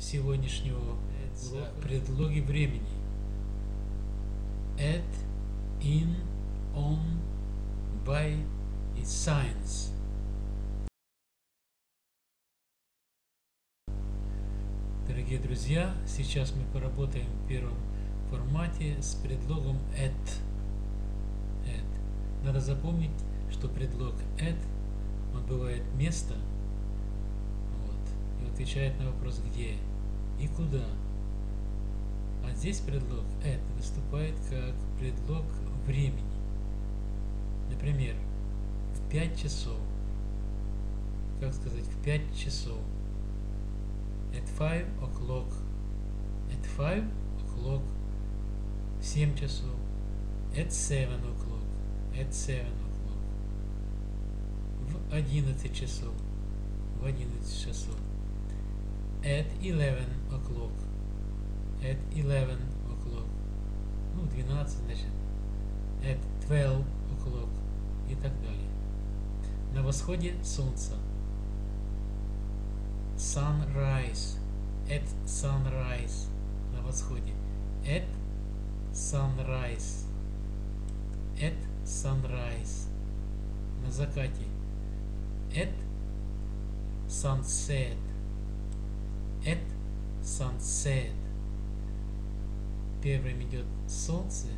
сегодняшнего урока предлоги времени. At, in, on, by и science. Дорогие друзья, сейчас мы поработаем в первом формате с предлогом at. at. Надо запомнить, что предлог at, он бывает место, вот, и отвечает на вопрос где и куда. А здесь предлог это выступает как предлог времени. Например, в 5 часов. Как сказать, в 5 часов. At 5 o'clock. At 5 o'clock. В 7 часов. At 7 o'clock. At 7 o'clock. В 11 часов. В 11 часов. At 11 o'clock. At 11 o'clock. Ну, 12, значит. At 12 o'clock. И так далее. На восходе солнца. Sunrise. At sunrise. На восходе. At sunrise. At sunrise. На закате. At sunset. At sunset. Первым идет солнце,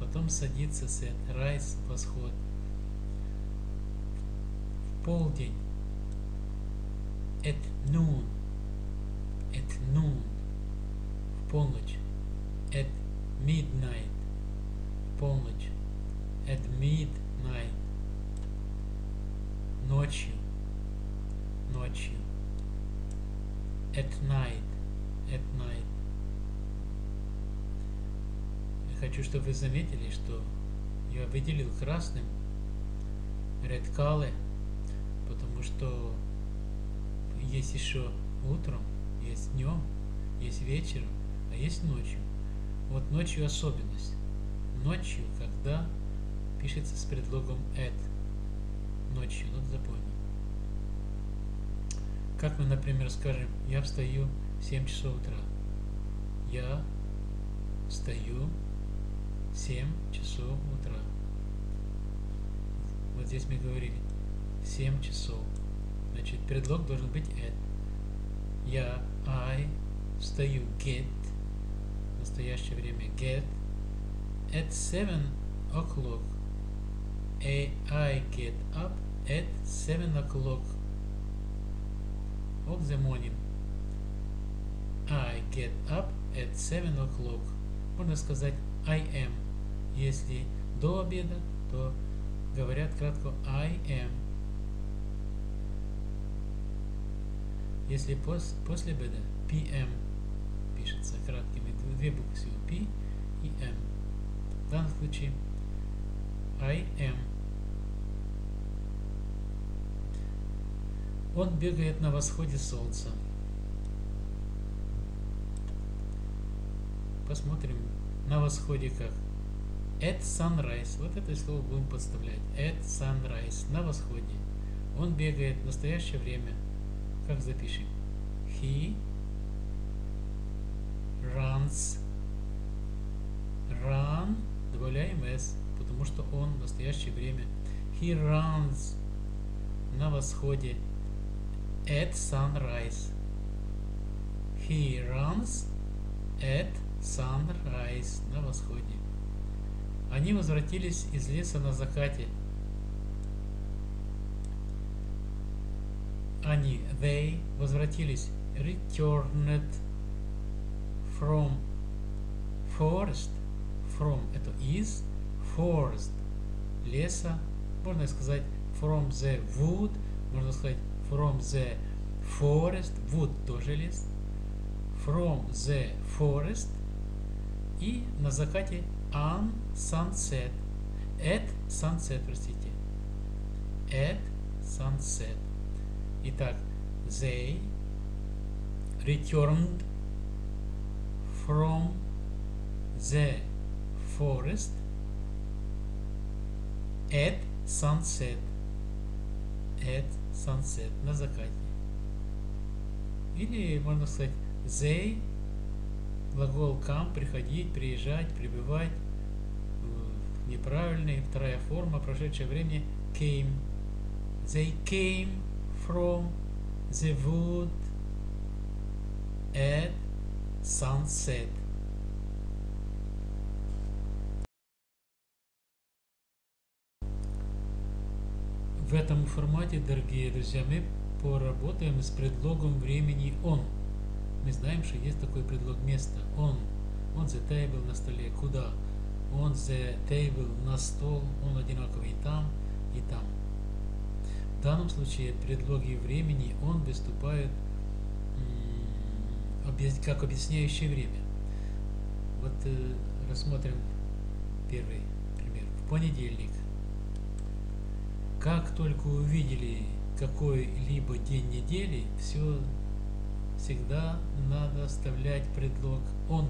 потом садится set, rise, восход. В полдень. At noon. At noon. В полночь. At midnight. В полночь. At midnight. Ночью. Ночью. At night. At night. Я хочу, чтобы вы заметили, что я выделил красным red color, потому что есть еще утром, есть днем, есть вечером, а есть ночью. Вот ночью особенность. Ночью, когда пишется с предлогом at. Ночью, надо запомнить. Как мы, например, скажем, я встаю в 7 часов утра. Я встаю в 7 часов утра. Вот здесь мы говорили 7 часов. Значит, предлог должен быть at. Я, I, встаю, get, в настоящее время get, at 7 o'clock. I get up at 7 o'clock of the morning. I get up at 7 o'clock. Можно сказать I am. Если до обеда, то говорят кратко I am. Если пос, после обеда PM пишется краткими, две буквы всего P и M. В данном случае I am. Он бегает на восходе солнца. Посмотрим на восходе как. At sunrise. Вот это слово будем подставлять. At sunrise. На восходе. Он бегает в настоящее время. Как запишем? He runs. Run. Добавляем s, потому что он в настоящее время. He runs на восходе at sunrise. He runs at sunrise на восходе. Они возвратились из леса на закате. Они, they, возвратились, returned from forest, from это из, forest, леса, можно сказать from the wood, можно сказать from the forest, wood тоже лес, from the forest и на закате on sunset, at sunset, простите, at sunset. Итак, they returned from the forest at sunset. At sunset. На закате. Или можно сказать they, глагол come, приходить, приезжать, прибывать. Э, неправильный. Вторая форма, прошедшее время came. They came from the wood at sunset. В этом формате, дорогие друзья, мы поработаем с предлогом времени on. Мы знаем, что есть такой предлог места. On. On the table на столе. Куда? On the table на стол. Он одинаковый и там, и там. В данном случае предлоги времени он выступает как объясняющее время. Вот э, рассмотрим первый пример. В понедельник как только увидели какой-либо день недели, все всегда надо оставлять предлог «он»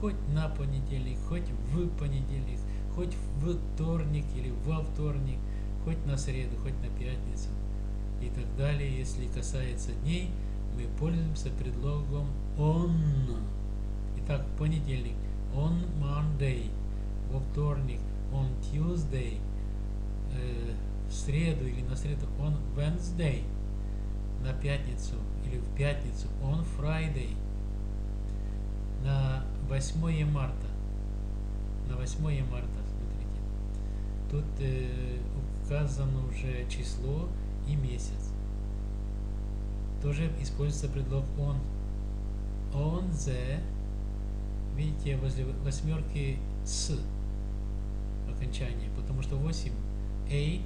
хоть на понедельник, хоть в понедельник, хоть в вторник или во вторник, хоть на среду, хоть на пятницу и так далее. Если касается дней, мы пользуемся предлогом «on». Итак, понедельник «on Monday», во вторник «on Tuesday», э, среду или на среду on Wednesday, на пятницу или в пятницу on Friday, на 8 марта, на 8 марта, смотрите, тут э, указано уже число и месяц. Тоже используется предлог on. On the, видите, возле восьмерки с окончание, потому что 8, 8,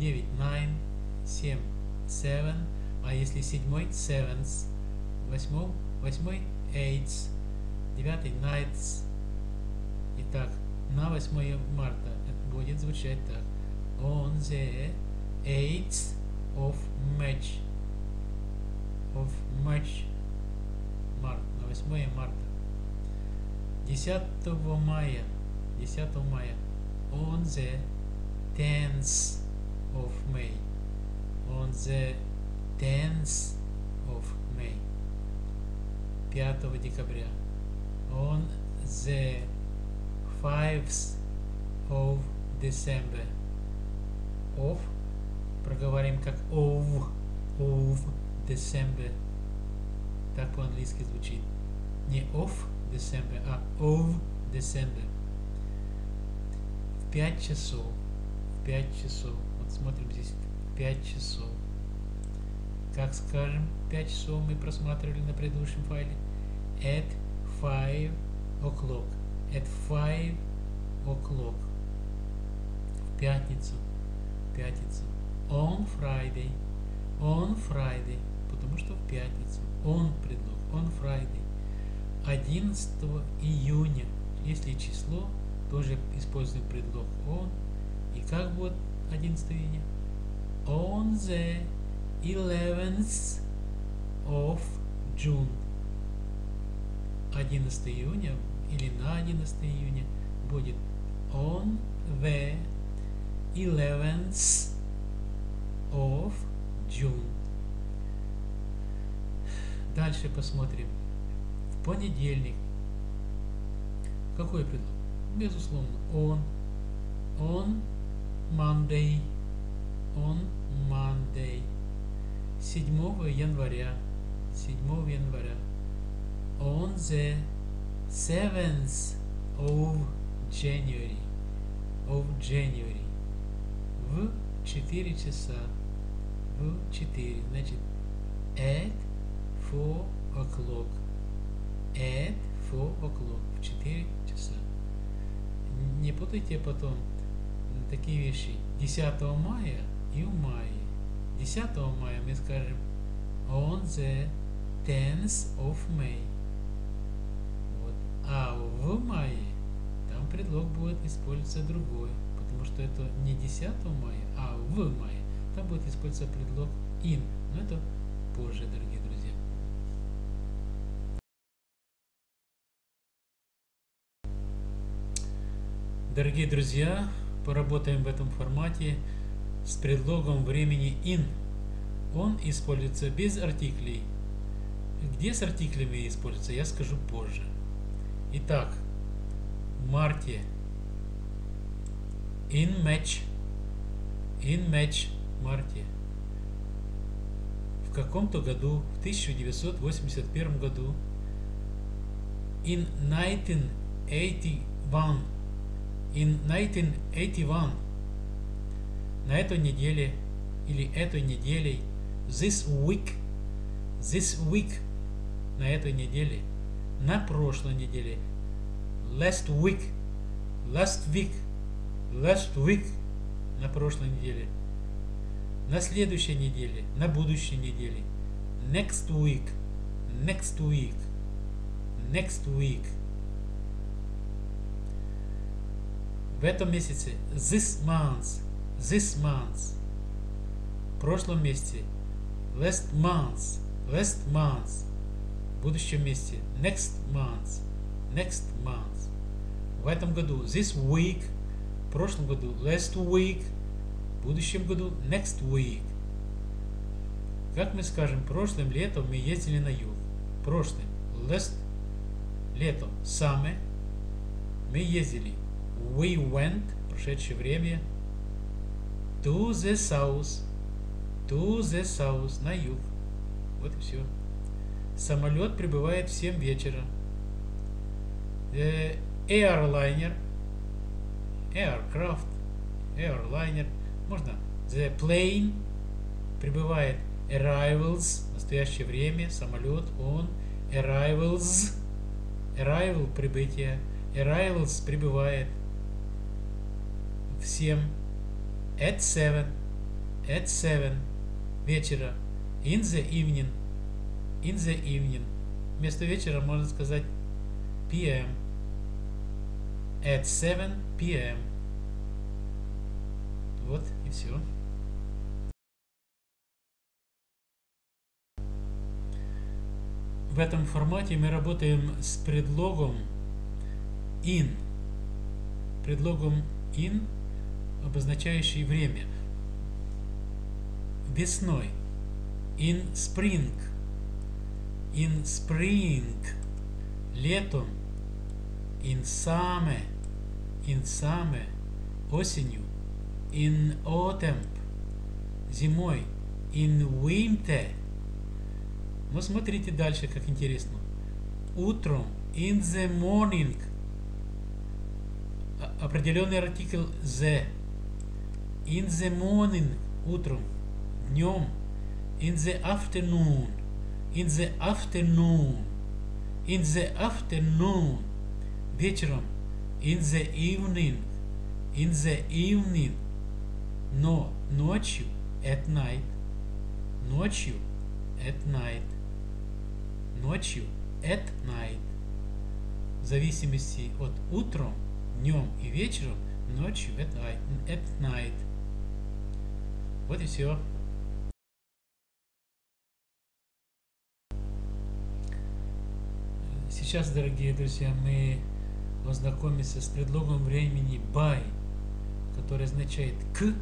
9, 9, 7, 7, а если седьмой, sevens, восьмой, восьмой, eights, девятый, nights. Итак, на 8 марта это будет звучать так. On the 8th of March. Of March. Март, на 8 марта. 10 мая. 10 мая. On the 10th of May. On the 10th of May. 5 декабря. On the 5th of December. Of. Проговорим как of. Of December. Так по-английски звучит. Не of December, а of December. В 5 часов. В 5 часов смотрим здесь 5 часов. Как скажем, 5 часов мы просматривали на предыдущем файле. At 5 o'clock. At 5 o'clock. В пятницу. Пятницу. On Friday. On Friday. Потому что в пятницу. On предлог. On Friday. 11 июня. Если число, тоже используем предлог on. И как будет 11 июня. On the 11th of June. 11 июня или на 11 июня будет on the 11th of June. Дальше посмотрим. В понедельник. Какой предлог? Безусловно, он. Он Monday. On Monday. 7 января. 7 января. On the 7th of January. Of January. В 4 часа. В 4. Значит, at 4 o'clock. At 4 o'clock. В 4 часа. Не путайте потом такие вещи 10 мая и в мае. 10 мая мы скажем on the 10th of May. Вот. А в мае там предлог будет использоваться другой, потому что это не 10 мая, а в мае. Там будет использоваться предлог in. Но это позже, дорогие друзья. Дорогие друзья, поработаем в этом формате с предлогом времени in. Он используется без артиклей, Где с артиклями используется, я скажу позже. Итак, в марте in match in match в марте в каком-то году, в 1981 году in 1981 in 1981 на этой неделе или этой неделей this week this week на этой неделе на прошлой неделе last week last week last week на прошлой неделе на следующей неделе на будущей неделе next week next week next week в этом месяце this month this month в прошлом месяце last month last month в будущем месяце next month next month. В этом году this week в прошлом году last week в будущем году next week. Как мы скажем прошлым летом мы ездили на юг. Прошлым last летом summer мы ездили we went прошедшее время to the south to the south на юг. Вот и все самолет прибывает в 7 вечера. The airliner aircraft airliner можно the plane прибывает. Arrivals настоящее время самолет он. Arrivals arrival прибытие. Arrivals прибывает в 7 at 7 at 7 вечера. In the evening in the evening. Вместо вечера можно сказать PM at 7 PM вот и все в этом формате мы работаем с предлогом in. Предлогом in обозначающий время. Весной. In spring. In spring. Летом. In summer. In summer. Осенью. In autumn. Зимой. In winter. Но смотрите дальше как интересно. Утром. In the morning. Определенный артикль the in the morning утром днем in the afternoon in the afternoon in the afternoon вечером in the evening in the evening но ночью at night ночью at night ночью at night в зависимости от утром днем и вечером ночью at night, at night. Вот и все Сейчас, дорогие друзья, мы ознакомимся с предлогом времени by, который означает к,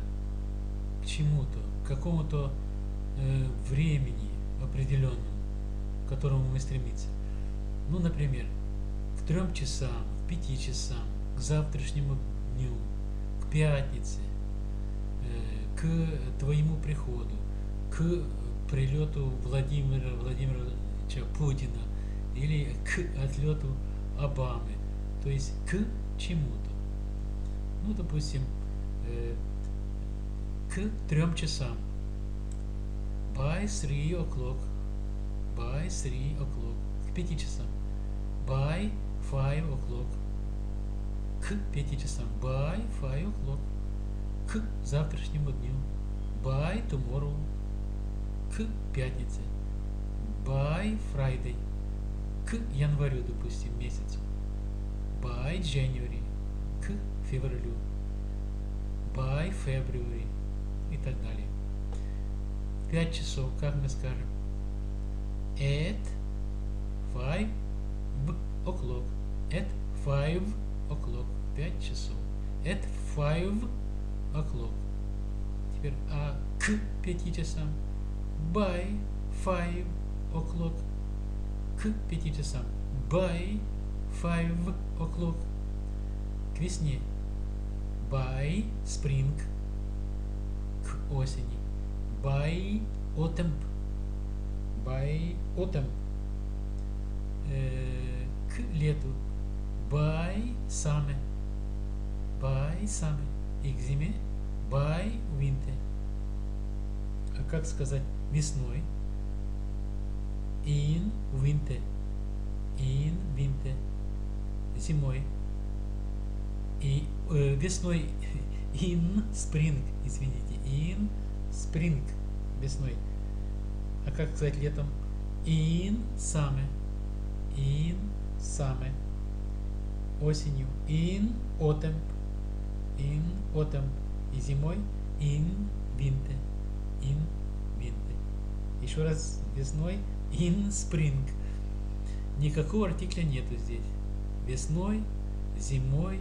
к чему-то, к какому-то э, времени определенному, к которому мы стремимся. Ну, например, к трем часам, к пяти часам, к завтрашнему дню, к пятнице, к твоему приходу, к прилету Владимира Владимировича Путина, или к отлету Обамы, то есть к чему-то. Ну, допустим, э, к трем часам. By three o'clock. By three o'clock. К пяти часам. By five o'clock. К пяти часам. By five o'clock. К завтрашнему дню. By tomorrow. К пятнице. By Friday к январю, допустим, месяцу. By January. К февралю. By February. И так далее. В 5 часов, как мы скажем? At 5 o'clock. At 5 o'clock. 5 часов. At 5 o'clock. Теперь, а к 5 часам? By 5 o'clock к 5 часам. By 5 o'clock. К весне. By spring. К осени. By autumn. By autumn. Э, к лету. By summer. By summer. И к зиме. By winter. А как сказать весной? In winter. In winter. Зимой. И э, весной in spring, извините. In spring. Весной. А как сказать летом? In summer. In summer. Осенью. In autumn. In autumn. И зимой in winter. In winter. Еще раз весной in spring. Никакого артикля нету здесь. Весной, зимой,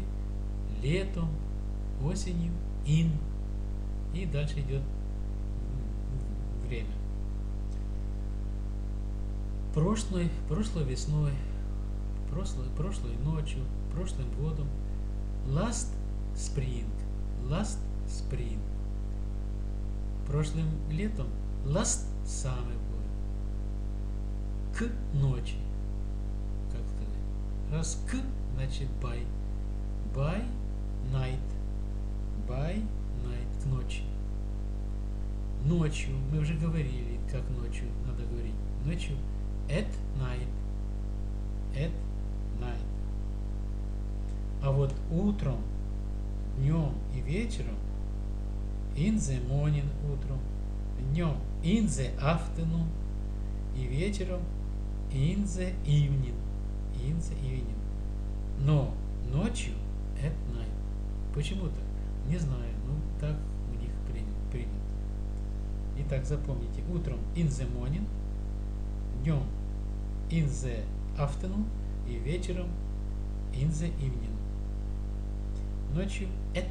летом, осенью, in. И дальше идет время. Прошлой, прошлой весной, прошлой, прошлой ночью, прошлым годом. Last spring. Last spring. Прошлым летом. Last summer к ночи. Как сказать? Раз к, значит by. By night. By night. К ночи. Ночью. Мы уже говорили, как ночью надо говорить. Ночью. At night. At night. А вот утром, днем и вечером in the morning утром, днем in the afternoon и вечером in the evening. In the evening. Но ночью at night. Почему так? Не знаю, ну так у них принято. Итак, запомните, утром in the morning, днем in the afternoon и вечером in the evening. Ночью at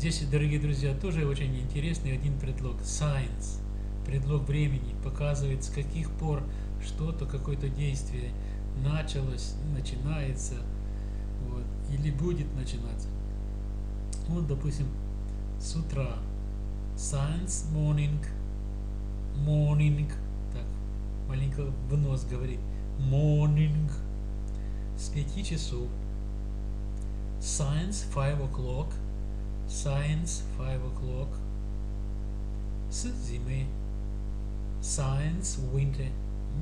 Здесь, дорогие друзья, тоже очень интересный один предлог. Science. Предлог времени показывает, с каких пор что-то, какое-то действие началось, начинается, вот, или будет начинаться. Вот, допустим, с утра. Science morning. Morning. Так, маленько в нос говорит. Morning. С пяти часов. Science five o'clock. Science 5 o'clock. С зимы. Science winter.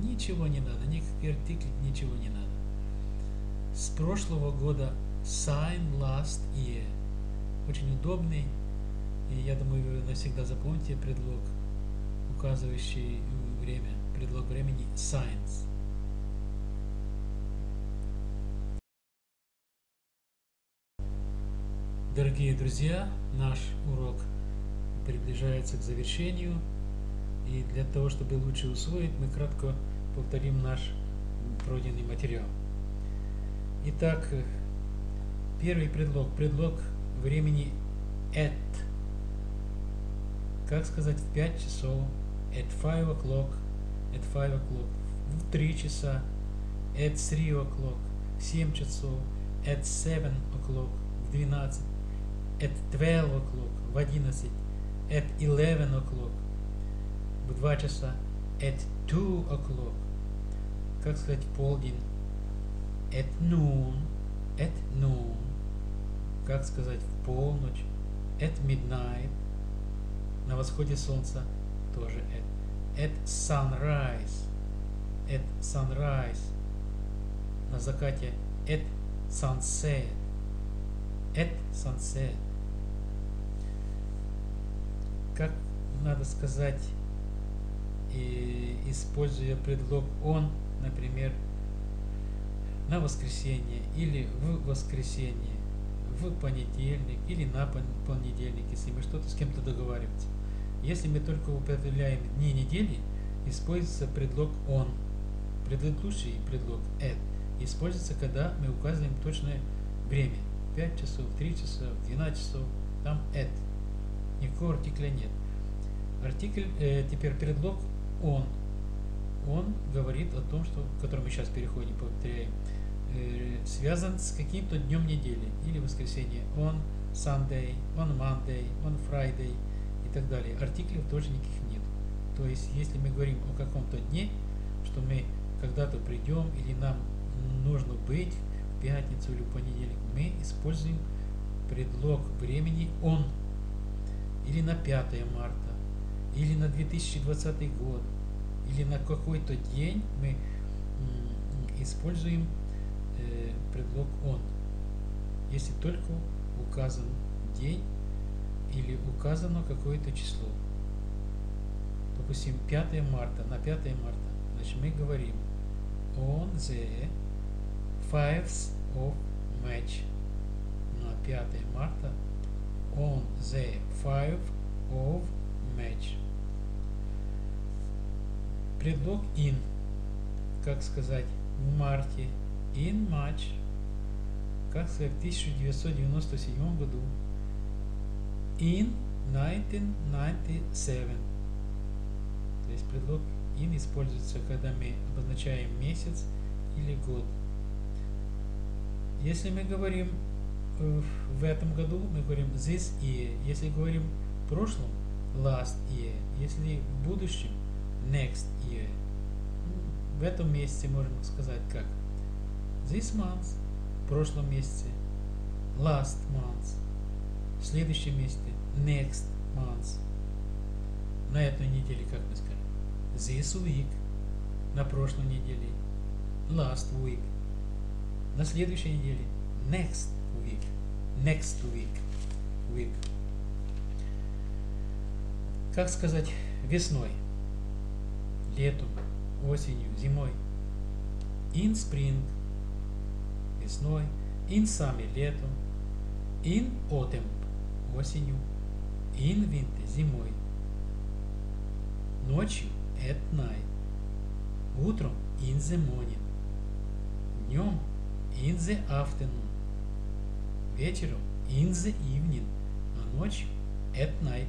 Ничего не надо, никаких артиклей, ничего не надо. С прошлого года sign last year. Очень удобный. И я думаю, вы навсегда запомните предлог, указывающий время, предлог времени science. Дорогие друзья, наш урок приближается к завершению. И для того, чтобы лучше усвоить, мы кратко повторим наш пройденный материал. Итак, первый предлог. Предлог времени at. Как сказать в 5 часов? At 5 o'clock. At 5 o'clock. В 3 часа. At 3 o'clock. В 7 часов. At 7 o'clock. В 12 at 12 o'clock, в 11, at 11 o'clock, в 2 часа, at 2 o'clock, как сказать полдень, at noon, at noon, как сказать в полночь, at midnight, на восходе солнца тоже at, at sunrise, at sunrise, на закате at sunset, at sunset как надо сказать, и, используя предлог «он», например, на воскресенье или в воскресенье, в понедельник или на понедельник, если мы что-то с кем-то договариваемся. Если мы только употребляем дни недели, используется предлог «он». Предыдущий предлог «at» используется, когда мы указываем точное время. 5 часов, 3 часа, 12 часов, там «at». никакого артикля нет. Артикль, э, теперь предлог он. Он говорит о том, что, к которому мы сейчас переходим, повторяем, э, связан с каким-то днем недели или воскресенье. Он Sunday, on Monday, on Friday и так далее. Артиклей тоже никаких нет. То есть, если мы говорим о каком-то дне, что мы когда-то придем или нам нужно быть в пятницу или в понедельник, мы используем предлог времени он или на 5 марта, или на 2020 год, или на какой-то день мы используем э, предлог он, если только указан день или указано какое-то число. Допустим, 5 марта, на 5 марта, значит мы говорим on the 5th of March на 5 марта on the 5 of March. Предлог in, как сказать, в марте, in March, как сказать, в 1997 году, in 1997. То есть предлог in используется, когда мы обозначаем месяц или год. Если мы говорим э, в этом году, мы говорим this year. Если говорим в прошлом, last year. Если в будущем, next year. В этом месяце можно сказать как this month, в прошлом месяце, last month, в следующем месяце, next month. На этой неделе, как мы скажем, this week, на прошлой неделе, last week, на следующей неделе, next week, next week, week. Как сказать весной, летом, осенью, зимой. In spring, весной. In summer, летом. In autumn, осенью. In winter, зимой. Ночью, at night. Утром, in the morning. Днем, in the afternoon. Вечером, in the evening. А ночью, at night.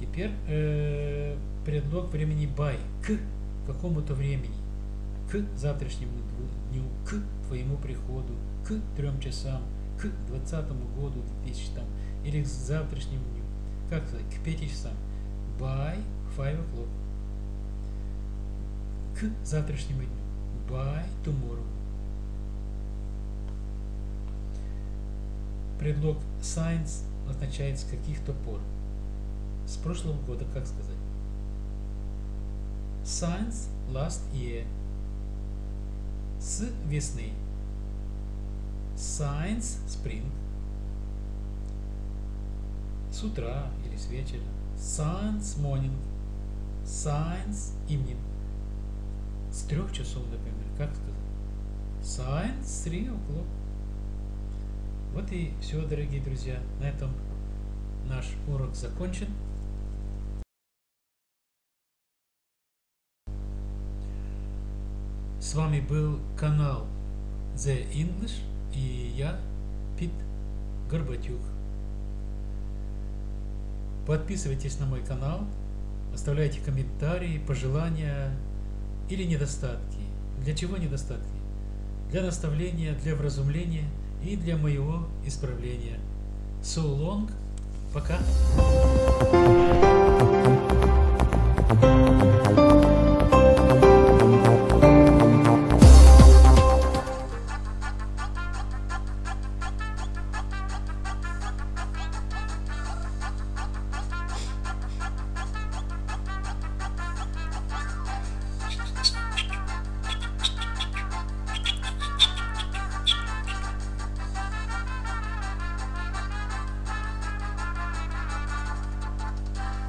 Теперь э, предлог времени by. К какому-то времени. К завтрашнему дню. К твоему приходу. К трем часам. К двадцатому году 2000 там. Или к завтрашнему дню. Как сказать? К пяти часам. By five o'clock. К завтрашнему дню. By tomorrow. Предлог science означает с каких-то пор. С прошлого года, как сказать? Science last year. С весны. Science spring. С утра или с вечера. Science morning. Science evening. С трех часов, например, как сказать? Science three o'clock. Вот и все, дорогие друзья. На этом наш урок закончен. С вами был канал The English и я, Пит Горбатюк. Подписывайтесь на мой канал, оставляйте комментарии, пожелания или недостатки. Для чего недостатки? Для наставления, для вразумления и для моего исправления. So long. Пока.